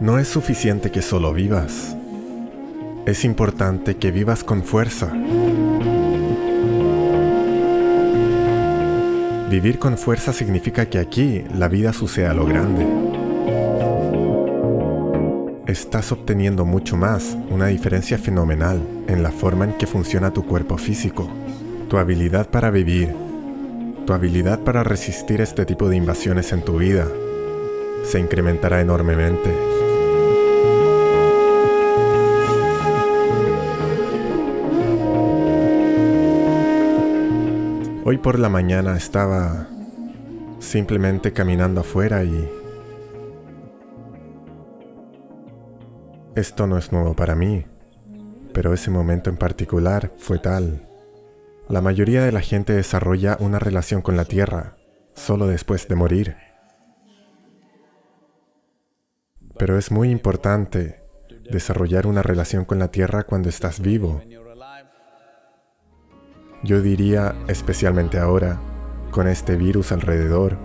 No es suficiente que solo vivas. Es importante que vivas con fuerza. Vivir con fuerza significa que aquí la vida sucede a lo grande. Estás obteniendo mucho más, una diferencia fenomenal en la forma en que funciona tu cuerpo físico, tu habilidad para vivir, tu habilidad para resistir este tipo de invasiones en tu vida se incrementará enormemente. Hoy por la mañana estaba simplemente caminando afuera y... Esto no es nuevo para mí, pero ese momento en particular fue tal. La mayoría de la gente desarrolla una relación con la Tierra solo después de morir. Pero es muy importante desarrollar una relación con la Tierra cuando estás vivo. Yo diría, especialmente ahora, con este virus alrededor,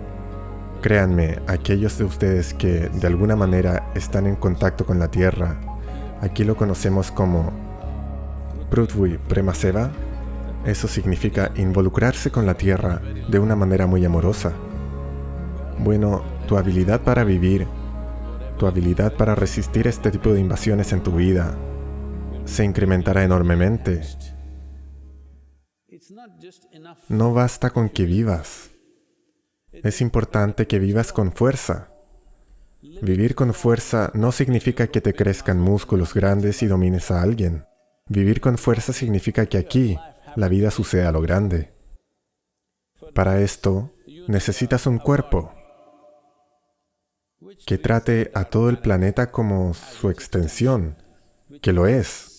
créanme, aquellos de ustedes que de alguna manera están en contacto con la Tierra, aquí lo conocemos como Prithvi Premaseva, eso significa involucrarse con la Tierra de una manera muy amorosa. Bueno, tu habilidad para vivir tu habilidad para resistir este tipo de invasiones en tu vida se incrementará enormemente. No basta con que vivas. Es importante que vivas con fuerza. Vivir con fuerza no significa que te crezcan músculos grandes y domines a alguien. Vivir con fuerza significa que aquí la vida sucede a lo grande. Para esto, necesitas un cuerpo, que trate a todo el planeta como su extensión, que lo es.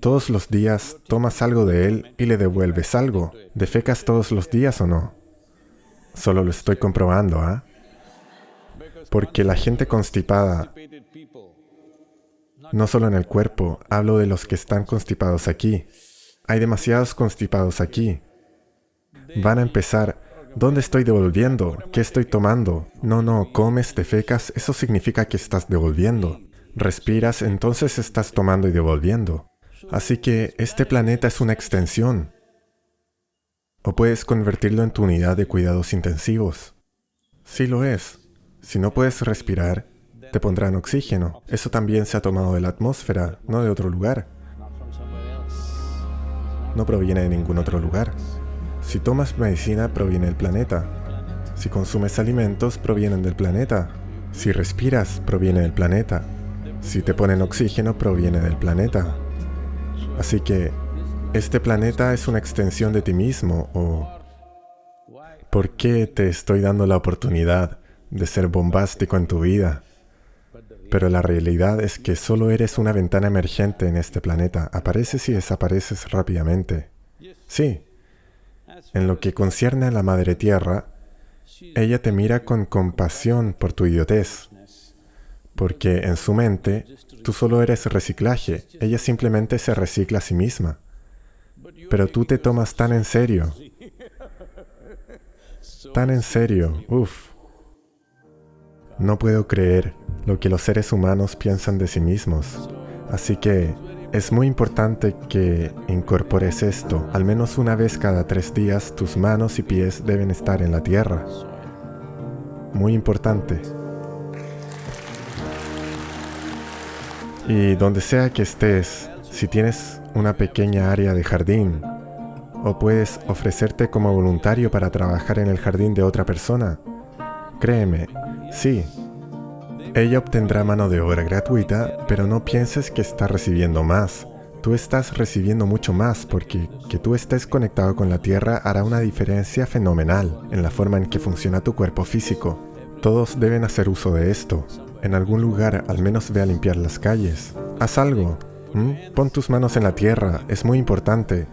Todos los días tomas algo de él y le devuelves algo. ¿Defecas todos los días o no? Solo lo estoy comprobando, ¿ah? Porque la gente constipada, no solo en el cuerpo, hablo de los que están constipados aquí. Hay demasiados constipados aquí. Van a empezar ¿Dónde estoy devolviendo? ¿Qué estoy tomando? No, no, comes, te fecas, eso significa que estás devolviendo. Respiras, entonces estás tomando y devolviendo. Así que este planeta es una extensión. O puedes convertirlo en tu unidad de cuidados intensivos. Sí lo es. Si no puedes respirar, te pondrán oxígeno. Eso también se ha tomado de la atmósfera, no de otro lugar. No proviene de ningún otro lugar. Si tomas medicina, proviene del planeta. Si consumes alimentos, provienen del planeta. Si respiras, proviene del planeta. Si te ponen oxígeno, proviene del planeta. Así que, este planeta es una extensión de ti mismo o... ¿Por qué te estoy dando la oportunidad de ser bombástico en tu vida? Pero la realidad es que solo eres una ventana emergente en este planeta. Apareces y desapareces rápidamente. Sí, en lo que concierne a la Madre Tierra, ella te mira con compasión por tu idiotez, porque en su mente tú solo eres reciclaje, ella simplemente se recicla a sí misma. Pero tú te tomas tan en serio, tan en serio, uff. No puedo creer lo que los seres humanos piensan de sí mismos. Así que es muy importante que incorpores esto. Al menos una vez cada tres días tus manos y pies deben estar en la tierra. Muy importante. Y donde sea que estés, si tienes una pequeña área de jardín, o puedes ofrecerte como voluntario para trabajar en el jardín de otra persona, créeme, sí, ella obtendrá mano de obra gratuita, pero no pienses que está recibiendo más. Tú estás recibiendo mucho más porque que tú estés conectado con la Tierra hará una diferencia fenomenal en la forma en que funciona tu cuerpo físico. Todos deben hacer uso de esto. En algún lugar al menos ve a limpiar las calles. Haz algo. Pon tus manos en la tierra, es muy importante.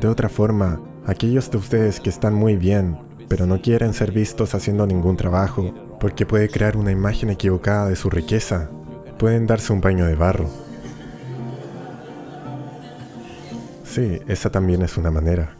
De otra forma, aquellos de ustedes que están muy bien, pero no quieren ser vistos haciendo ningún trabajo, porque puede crear una imagen equivocada de su riqueza. Pueden darse un baño de barro. Sí, esa también es una manera.